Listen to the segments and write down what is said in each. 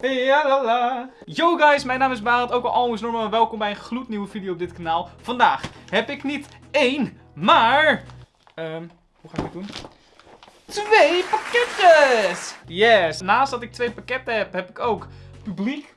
Ja la. Yo guys, mijn naam is Barend, ook al almost normaal. Welkom bij een gloednieuwe video op dit kanaal. Vandaag heb ik niet één, maar... ehm, hoe ga ik dit doen? Twee pakketjes! Yes. Naast dat ik twee pakketten heb, heb ik ook publiek.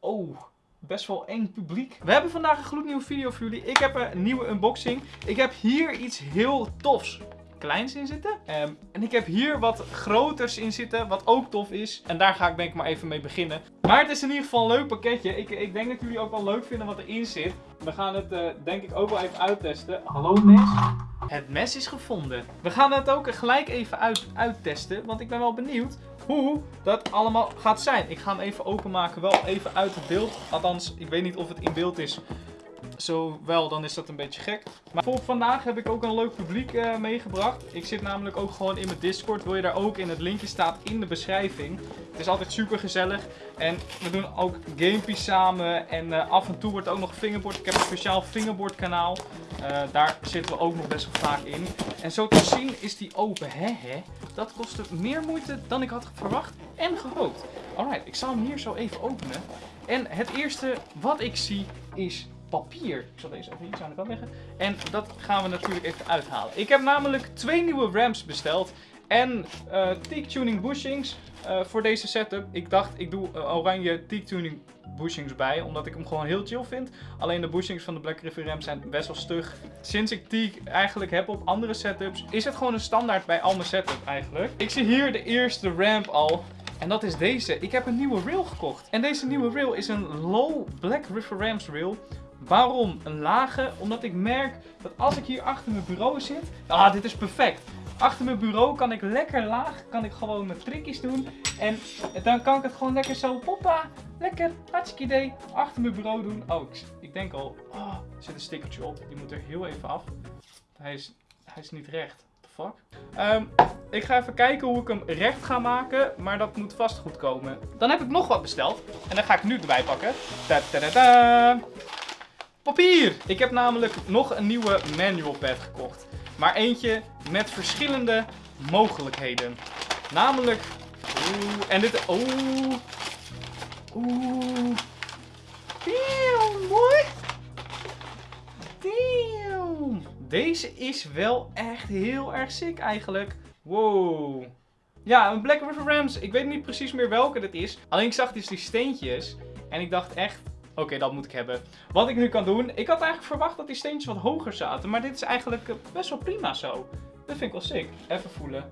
Oh, best wel eng publiek. We hebben vandaag een gloednieuwe video voor jullie. Ik heb een nieuwe unboxing. Ik heb hier iets heel tofs kleins in zitten. Ehm, en ik heb hier wat groters in zitten, wat ook tof is. En daar ga ik denk ik maar even mee beginnen. Maar het is in ieder geval een leuk pakketje. Ik, ik denk dat jullie ook wel leuk vinden wat erin zit. We gaan het eh, denk ik ook wel even uittesten. Hallo mes. Het mes is gevonden. We gaan het ook gelijk even uit, uittesten, want ik ben wel benieuwd hoe dat allemaal gaat zijn. Ik ga hem even openmaken, wel even uit het beeld. Althans, ik weet niet of het in beeld is. Zo wel, dan is dat een beetje gek. Maar voor vandaag heb ik ook een leuk publiek uh, meegebracht. Ik zit namelijk ook gewoon in mijn Discord. Wil je daar ook in? Het linkje staat in de beschrijving. Het is altijd super gezellig. En we doen ook gamepies samen. En uh, af en toe wordt ook nog fingerboard. Ik heb een speciaal fingerboard kanaal. Uh, daar zitten we ook nog best wel vaak in. En zo te zien is die open. Hè, hè? Dat kostte meer moeite dan ik had verwacht en gehoopt. Alright, ik zal hem hier zo even openen. En het eerste wat ik zie is papier. Ik zal deze even iets aan de kant leggen. En dat gaan we natuurlijk even uithalen. Ik heb namelijk twee nieuwe ramps besteld. En uh, teak tuning bushings uh, voor deze setup. Ik dacht ik doe uh, oranje teak tuning bushings bij. Omdat ik hem gewoon heel chill vind. Alleen de bushings van de Black River Ram zijn best wel stug. Sinds ik teak eigenlijk heb op andere setups. Is het gewoon een standaard bij al mijn setup eigenlijk. Ik zie hier de eerste ramp al. En dat is deze. Ik heb een nieuwe rail gekocht. En deze nieuwe rail is een low Black River Rams rail. Waarom een lage? Omdat ik merk dat als ik hier achter mijn bureau zit... Ah, dit is perfect. Achter mijn bureau kan ik lekker laag, kan ik gewoon mijn trickjes doen. En dan kan ik het gewoon lekker zo, poppa, lekker, hartstikke idee, achter mijn bureau doen. Oh, ik, denk al, oh, er zit een stickertje op. Die moet er heel even af. Hij is, hij is niet recht. What the fuck? Um, ik ga even kijken hoe ik hem recht ga maken, maar dat moet vast goed komen. Dan heb ik nog wat besteld. En dan ga ik nu erbij pakken. -ta -ta -ta. Papier! Ik heb namelijk nog een nieuwe manual pad gekocht. Maar eentje met verschillende mogelijkheden. Namelijk... Oeh, en dit... Oeh... Oeh... Damn, mooi! Damn! Deze is wel echt heel erg sick eigenlijk. Wow. Ja, een Black River Rams. Ik weet niet precies meer welke dit is. Alleen ik zag dus die steentjes. En ik dacht echt, Oké, dat moet ik hebben. Wat ik nu kan doen, ik had eigenlijk verwacht dat die steentjes wat hoger zaten. Maar dit is eigenlijk eh, best wel prima zo. Dat vind ik wel sick. Even voelen.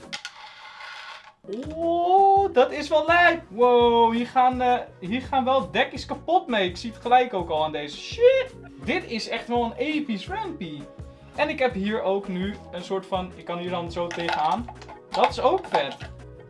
Oh, dat is wel lijp. Wow, hier gaan, uh, hier gaan wel dekjes kapot mee. Ik zie het gelijk ook al aan deze. Shit. Dit is echt wel een episch rampy. En ik heb hier ook nu een soort van, ik kan hier dan zo tegenaan. Dat is ook vet.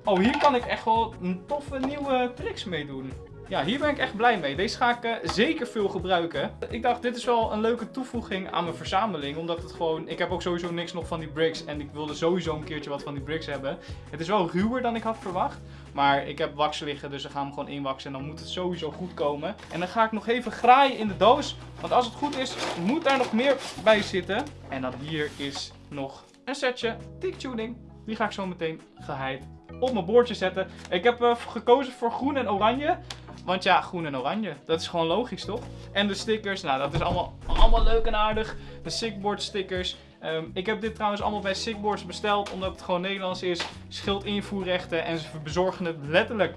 Oh, hier kan ik echt wel een toffe nieuwe tricks mee doen. Ja, hier ben ik echt blij mee. Deze ga ik uh, zeker veel gebruiken. Ik dacht, dit is wel een leuke toevoeging aan mijn verzameling. Omdat het gewoon... Ik heb ook sowieso niks nog van die bricks. En ik wilde sowieso een keertje wat van die bricks hebben. Het is wel ruwer dan ik had verwacht. Maar ik heb wax liggen, dus we gaan hem gewoon inwaksen. En dan moet het sowieso goed komen. En dan ga ik nog even graaien in de doos. Want als het goed is, moet daar nog meer bij zitten. En dan hier is nog een setje Tick Tuning. Die ga ik zo meteen geheid op mijn boordje zetten. Ik heb uh, gekozen voor groen en oranje. Want ja, groen en oranje. Dat is gewoon logisch, toch? En de stickers, nou dat is allemaal, allemaal leuk en aardig. De Sickboard stickers. Um, ik heb dit trouwens allemaal bij Sickboards besteld. Omdat het gewoon Nederlands is. Schild invoerrechten. En ze bezorgen het letterlijk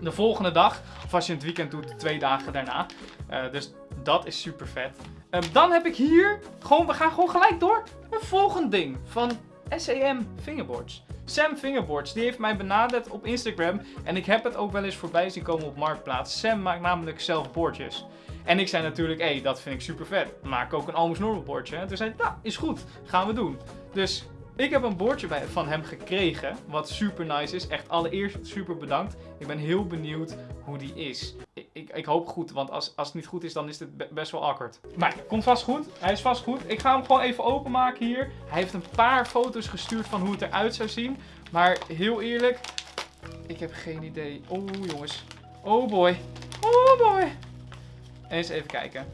de volgende dag. Of als je het weekend doet, twee dagen daarna. Uh, dus dat is super vet. Um, dan heb ik hier, gewoon, we gaan gewoon gelijk door. Een volgend ding van SEM Fingerboards. Sam Fingerboards, die heeft mij benaderd op Instagram. En ik heb het ook wel eens voorbij zien komen op Marktplaats. Sam maakt namelijk zelf boordjes. En ik zei natuurlijk, hé, hey, dat vind ik super vet. Maak ook een Almost Normal bordje. En toen zei hij, nou, is goed. Gaan we doen. Dus ik heb een bordje bij, van hem gekregen, wat super nice is. Echt allereerst super bedankt. Ik ben heel benieuwd hoe die is. Ik, ik, hoop goed, want als, als het niet goed is, dan is het best wel awkward. Maar komt vast goed. Hij is vast goed. Ik ga hem gewoon even openmaken hier. Hij heeft een paar foto's gestuurd van hoe het eruit zou zien. Maar heel eerlijk, ik heb geen idee. Oh jongens. Oh boy. Oh boy. Eens even kijken.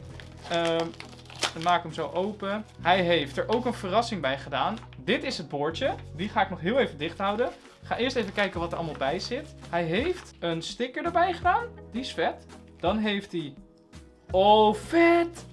Um, dan maak ik hem zo open. Hij heeft er ook een verrassing bij gedaan. Dit is het boordje. Die ga ik nog heel even dicht houden. Ga eerst even kijken wat er allemaal bij zit. Hij heeft een sticker erbij gedaan. Die is vet. Dan heeft hij... Oh, vet!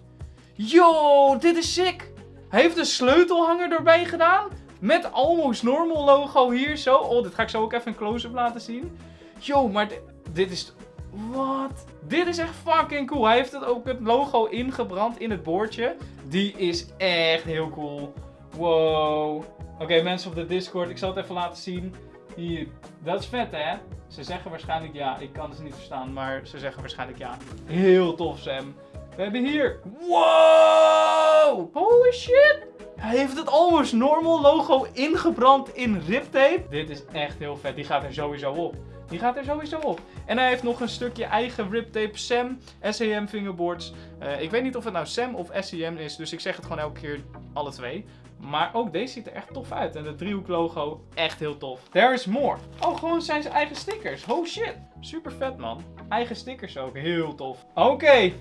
Yo, dit is sick! Hij heeft een sleutelhanger erbij gedaan. Met Almost Normal logo hier zo. Oh, dit ga ik zo ook even een close-up laten zien. Yo, maar dit, is... Wat? Dit is echt fucking cool. Hij heeft het ook het logo ingebrand in het boordje. Die is echt heel cool. Wow. Oké, mensen op de Discord, ik zal het even laten zien. Hier, dat is vet hè? Ze zeggen waarschijnlijk ja. Ik kan ze niet verstaan, maar ze zeggen waarschijnlijk ja. Heel tof, Sam. We hebben hier... Wow! Holy shit! Hij heeft het Almost Normal logo ingebrand in riptape. Dit is echt heel vet. Die gaat er sowieso op. Die gaat er sowieso op. En hij heeft nog een stukje eigen riptape Sam SEM fingerboards. Uh, ik weet niet of het nou Sam of SEM is, dus ik zeg het gewoon elke keer alle twee. Maar ook deze ziet er echt tof uit. En de driehoek logo, echt heel tof. There is more. Oh, gewoon zijn zijn eigen stickers. Oh shit. Super vet man. Eigen stickers ook. Heel tof. Oké.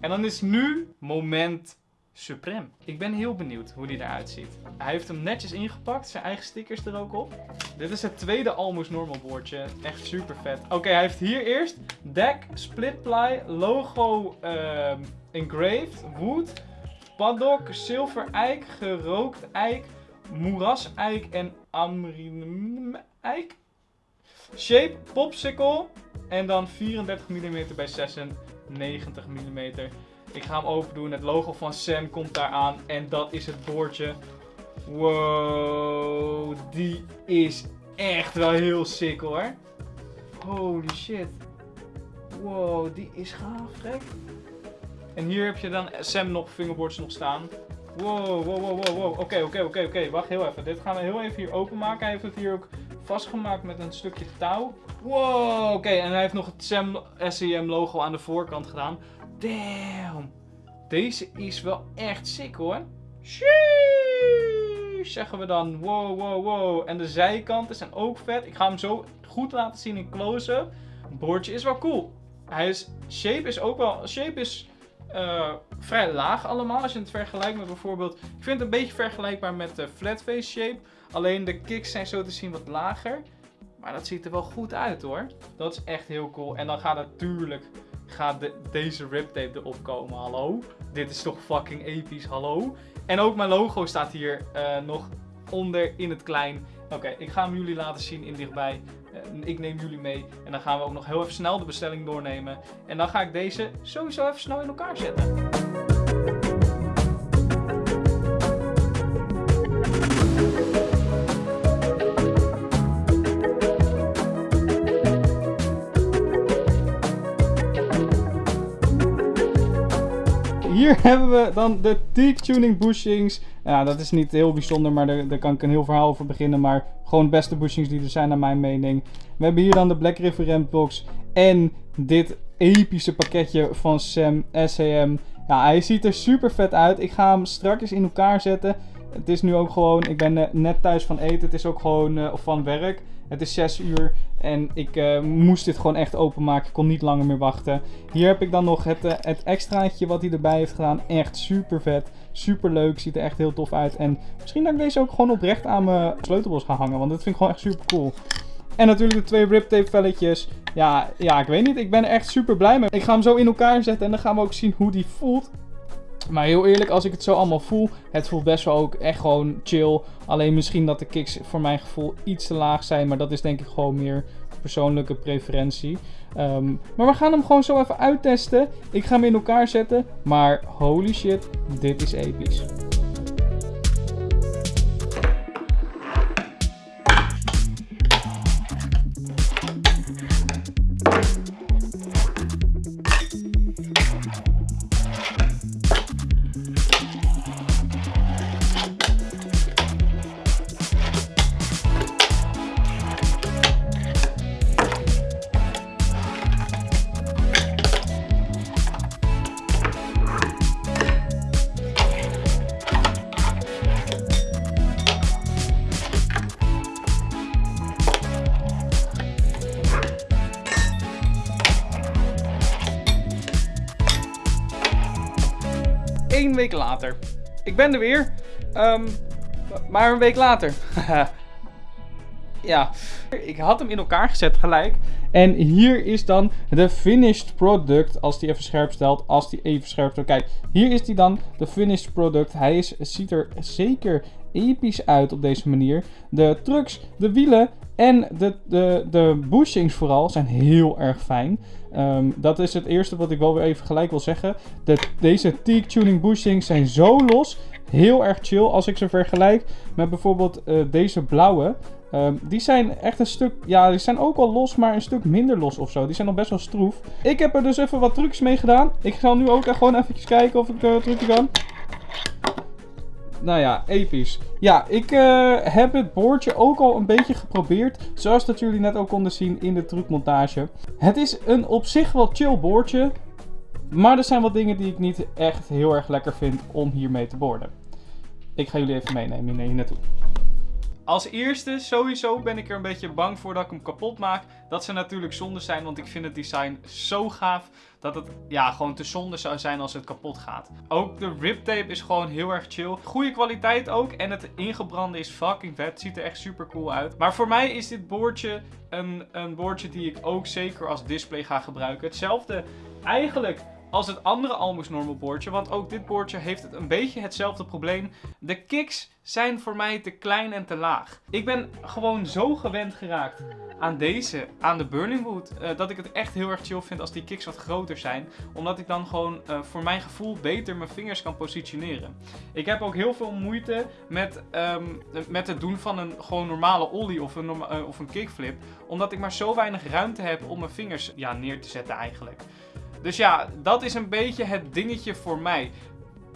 En dan is nu moment supreme. Ik ben heel benieuwd hoe die eruit ziet. Hij heeft hem netjes ingepakt. Zijn eigen stickers er ook op. Dit is het tweede Almost Normal boordje. Echt super vet. Oké, hij heeft hier eerst deck, split ply, logo uh, engraved, wood, paddock, zilver eik, gerookt eik, moeraseik en amrinum eik. Shape, popsicle en dan 34 mm bij 96 mm. Ik ga hem open doen. Het logo van Sam komt daar aan. En dat is het boordje. Wow, die is echt wel heel sick hoor. Holy shit. Wow, die is gaaf, gek. En hier heb je dan Sam nog fingerboards nog staan. Wow, wow, wow, wow, wow. Oké, oké, oké, oké. Wacht heel even. Dit gaan we heel even hier openmaken. Hij heeft het hier ook vastgemaakt met een stukje touw. Wow, oké. En hij heeft nog het Sam SEM logo aan de voorkant gedaan. Damn. Deze is wel echt sick hoor. Sheesh, zeggen we dan. Wow, wow, wow. En de zijkanten zijn ook vet. Ik ga hem zo goed laten zien in close-up. Boordje is wel cool. Hij is, shape is ook wel... Shape is uh, vrij laag allemaal. Als je het vergelijkt met bijvoorbeeld... Ik vind het een beetje vergelijkbaar met de flatface shape. Alleen de kicks zijn zo te zien wat lager. Maar dat ziet er wel goed uit hoor. Dat is echt heel cool. En dan gaat natuurlijk gaat de, deze riptape erop komen. Hallo? Dit is toch fucking episch, hallo? En ook mijn logo staat hier uh, nog onder in het klein. Oké, ik ga hem jullie laten zien in dichtbij. Uh, ik neem jullie mee. En dan gaan we ook nog heel even snel de bestelling doornemen. En dan ga ik deze sowieso even snel in elkaar zetten. Hier hebben we dan de Teak Tuning bushings. Ja, dat is niet heel bijzonder, maar daar, daar, kan ik een heel verhaal over beginnen. Maar gewoon de beste bushings die er zijn naar mijn mening. We hebben hier dan de Black River Box en dit epische pakketje van Sam SAM. Ja, hij ziet er super vet uit. Ik ga hem straks in elkaar zetten. Het is nu ook gewoon, ik ben eh, net thuis van eten. Het is ook gewoon, of van werk. Het is 6 uur en ik uh, moest dit gewoon echt openmaken. Ik kon niet langer meer wachten. Hier heb ik dan nog het, uh, het extraatje wat hij erbij heeft gedaan. Echt super vet. Super leuk. Ziet er echt heel tof uit. En misschien dat ik deze ook gewoon oprecht aan mijn sleutelbos ga hangen. Want dat vind ik gewoon echt super cool. En natuurlijk de twee riptape velletjes. Ja, ja, ik weet niet. Ik ben echt super blij mee. Ik ga hem zo in elkaar zetten en dan gaan we ook zien hoe die voelt. Maar heel eerlijk, als ik het zo allemaal voel, het voelt best wel ook echt gewoon chill. Alleen misschien dat de kicks voor mijn gevoel iets te laag zijn. Maar dat is denk ik gewoon meer persoonlijke preferentie. Um, maar we gaan hem gewoon zo even uittesten. Ik ga hem in elkaar zetten. Maar holy shit, dit is episch. Week later. Ik ben er weer. Um, maar een week later. ja. Ik had hem in elkaar gezet gelijk. En hier is dan de finished product. Als die even scherp stelt. Als die even scherp stelt. Kijk, hier is die dan. De finished product. Hij is, ziet er zeker episch uit op deze manier. De trucks, de wielen en de, de, de bushings vooral zijn heel erg fijn. Ehm, dat is het eerste wat ik wel weer even gelijk wil zeggen. De, deze Teak Tuning bushings zijn zo los. Heel erg chill als ik ze vergelijk met bijvoorbeeld uh, deze blauwe. Um, die zijn echt een stuk, ja, die zijn ook al los, maar een stuk minder los of zo. Die zijn nog best wel stroef. Ik heb er dus even wat trucs mee gedaan. Ik ga nu ook gewoon eventjes kijken of ik uh, trucje kan nou ja, episch. Ja, ik uh, heb het boordje ook al een beetje geprobeerd. Zoals dat jullie net ook konden zien in de trucmontage. Het is een op zich wel chill boordje. Maar er zijn wat dingen die ik niet echt heel erg lekker vind om hiermee te borden. Ik ga jullie even meenemen hier naartoe. Als eerste, sowieso ben ik er een beetje bang voor dat ik hem kapot maak. Dat zou natuurlijk zonde zijn, want ik vind het design zo gaaf dat het ja, gewoon te zonde zou zijn als het kapot gaat. Ook de riptape is gewoon heel erg chill. Goede kwaliteit ook en het ingebrande is fucking vet. Ziet er echt super cool uit. Maar voor mij is dit boordje een, een boordje die ik ook zeker als display ga gebruiken. Hetzelfde eigenlijk als het andere Almus Normal boordje. Want ook dit boordje heeft het een beetje hetzelfde probleem. De kicks zijn voor mij te klein en te laag. Ik ben gewoon zo gewend geraakt aan deze, aan de Burning Wood, uh, dat ik het echt heel erg chill vind als die kicks wat groter zijn. Omdat ik dan gewoon uh, voor mijn gevoel beter mijn vingers kan positioneren. Ik heb ook heel veel moeite met, um, met het doen van een gewoon normale ollie of een, uh, of een kickflip. Omdat ik maar zo weinig ruimte heb om mijn vingers ja, neer te zetten eigenlijk. Dus ja, dat is een beetje het dingetje voor mij.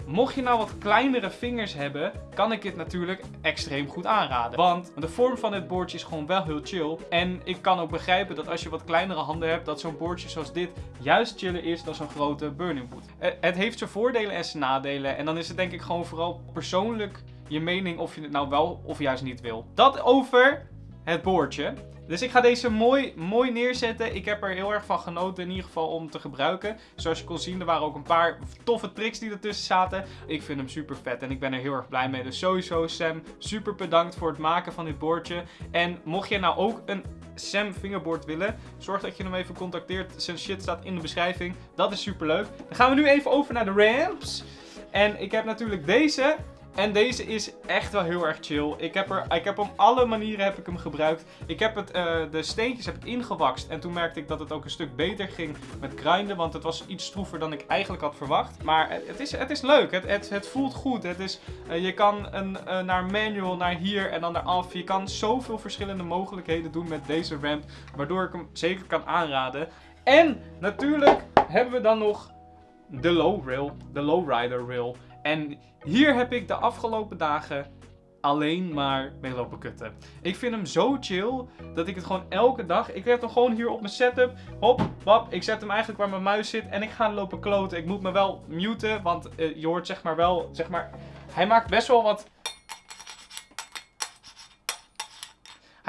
Mocht je nou wat kleinere vingers hebben, kan ik dit natuurlijk extreem goed aanraden. Want de vorm van dit boordje is gewoon wel heel chill. En ik kan ook begrijpen dat als je wat kleinere handen hebt, dat zo'n boordje zoals dit juist chiller is dan zo'n grote burning boot. Eh, het heeft zijn voordelen en zijn nadelen. En dan is het denk ik gewoon vooral persoonlijk je mening of je het nou wel of juist niet wil. Dat over het boordje. Dus ik ga deze mooi, mooi neerzetten. Ik heb er heel erg van genoten in ieder geval om te gebruiken. Zoals je kon zien, er waren ook een paar toffe tricks die ertussen zaten. Ik vind hem super vet en ik ben er heel erg blij mee. Dus sowieso Sam, super bedankt voor het maken van dit boordje. En mocht je nou ook een Sam fingerboard willen, zorg dat je hem even contacteert. Zijn shit staat in de beschrijving. Dat is super leuk. Dan gaan we nu even over naar de ramps. En ik heb natuurlijk deze. En deze is echt wel heel erg chill. Ik heb, er, ik heb op alle manieren heb ik hem gebruikt. Ik heb het, uh, de steentjes heb ik ingewakst. En toen merkte ik dat het ook een stuk beter ging met grinden. Want het was iets stroever dan ik eigenlijk had verwacht. Maar het is, het is leuk. Het, het, het voelt goed. Het is, uh, je kan een, uh, naar manual, naar hier en dan naar af. Je kan zoveel verschillende mogelijkheden doen met deze ramp. Waardoor ik hem zeker kan aanraden. En natuurlijk hebben we dan nog de low rail. De lowrider rail. En hier heb ik de afgelopen dagen alleen maar mee lopen kutten. Ik vind hem zo chill dat ik het gewoon elke dag... Ik heb hem gewoon hier op mijn setup. Hop, wap. Ik zet hem eigenlijk waar mijn muis zit en ik ga lopen kloten. Ik moet me wel muten, want uh, je hoort zeg maar wel... Zeg maar, hij maakt best wel wat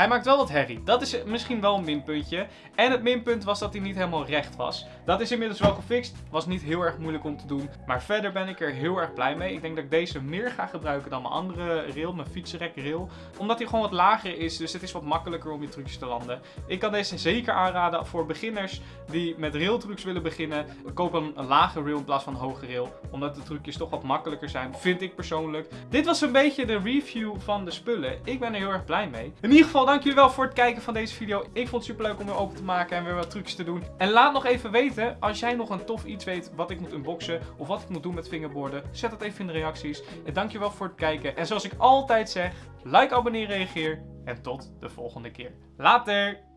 Hij maakt wel wat herrie. Dat is misschien wel een minpuntje. En het minpunt was dat hij niet helemaal recht was. Dat is inmiddels wel gefixt. Was niet heel erg moeilijk om te doen. Maar verder ben ik er heel erg blij mee. Ik denk dat ik deze meer ga gebruiken dan mijn andere rail. Mijn fietsenrek rail. Omdat hij gewoon wat lager is. Dus het is wat makkelijker om je trucjes te landen. Ik kan deze zeker aanraden voor beginners die met railtrucs willen beginnen. Koop een, een lage rail in plaats van een hoge rail. Omdat de trucjes toch wat makkelijker zijn. Vind ik persoonlijk. Dit was een beetje de review van de spullen. Ik ben er heel erg blij mee. In ieder geval dank jullie wel voor het kijken van deze video. Ik vond het super leuk om weer open te maken en weer wat trucs te doen. En laat nog even weten, als jij nog een tof iets weet wat ik moet unboxen of wat ik moet doen met fingerboarden, zet dat even in de reacties. En dankjewel voor het kijken. En zoals ik altijd zeg, like, abonneer, reageer en tot de volgende keer. Later!